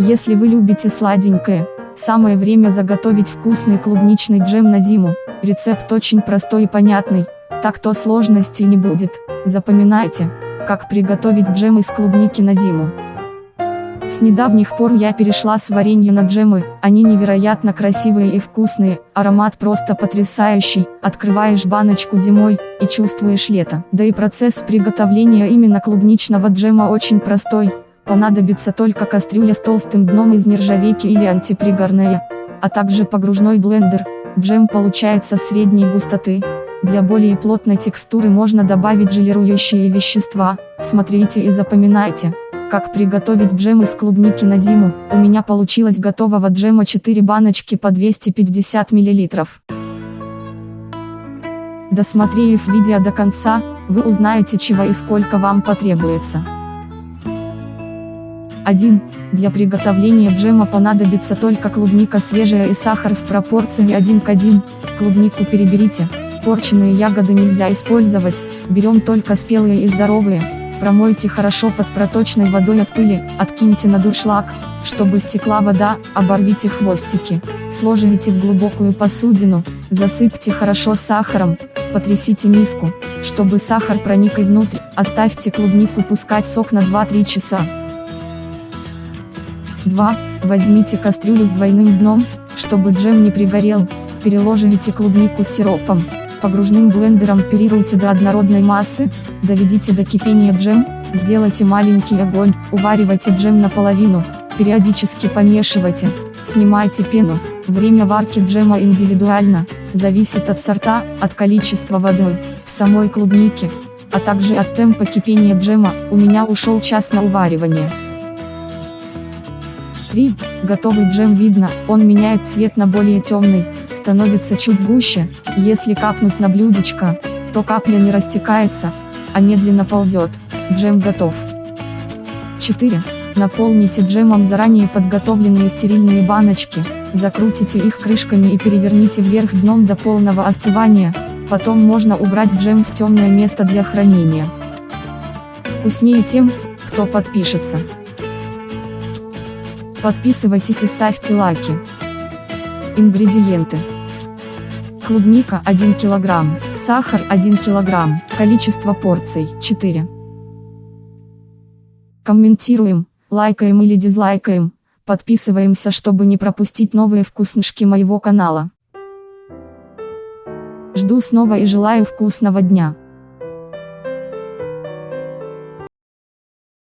Если вы любите сладенькое, самое время заготовить вкусный клубничный джем на зиму. Рецепт очень простой и понятный, так то сложностей не будет. Запоминайте, как приготовить джем из клубники на зиму. С недавних пор я перешла с варенья на джемы, они невероятно красивые и вкусные, аромат просто потрясающий, открываешь баночку зимой, и чувствуешь лето. Да и процесс приготовления именно клубничного джема очень простой, понадобится только кастрюля с толстым дном из нержавейки или антипригорная, а также погружной блендер, джем получается средней густоты. Для более плотной текстуры можно добавить желирующие вещества, смотрите и запоминайте. Как приготовить джем из клубники на зиму, у меня получилось готового джема 4 баночки по 250 мл. Досмотрев видео до конца, вы узнаете чего и сколько вам потребуется. 1. Для приготовления джема понадобится только клубника свежая и сахар в пропорции 1 к 1, клубнику переберите, порченные ягоды нельзя использовать, берем только спелые и здоровые, Промойте хорошо под проточной водой от пыли, откиньте на дуршлаг, чтобы стекла вода, оборвите хвостики. Сложите в глубокую посудину, засыпьте хорошо сахаром, потрясите миску, чтобы сахар проник и внутрь, оставьте клубнику пускать сок на 2-3 часа. 2. Возьмите кастрюлю с двойным дном, чтобы джем не пригорел, переложите клубнику с сиропом, Погружным блендером оперируйте до однородной массы, доведите до кипения джем, сделайте маленький огонь, уваривайте джем наполовину, периодически помешивайте, снимайте пену. Время варки джема индивидуально, зависит от сорта, от количества воды, в самой клубнике, а также от темпа кипения джема, у меня ушел час на уваривание. 3. Готовый джем видно, он меняет цвет на более темный, становится чуть гуще, если капнуть на блюдечко, то капля не растекается, а медленно ползет, джем готов. 4. Наполните джемом заранее подготовленные стерильные баночки, закрутите их крышками и переверните вверх дном до полного остывания, потом можно убрать джем в темное место для хранения. Вкуснее тем, кто подпишется. Подписывайтесь и ставьте лайки. Ингредиенты. Клубника 1 кг, сахар 1 кг, количество порций 4. Комментируем, лайкаем или дизлайкаем, подписываемся чтобы не пропустить новые вкуснышки моего канала. Жду снова и желаю вкусного дня.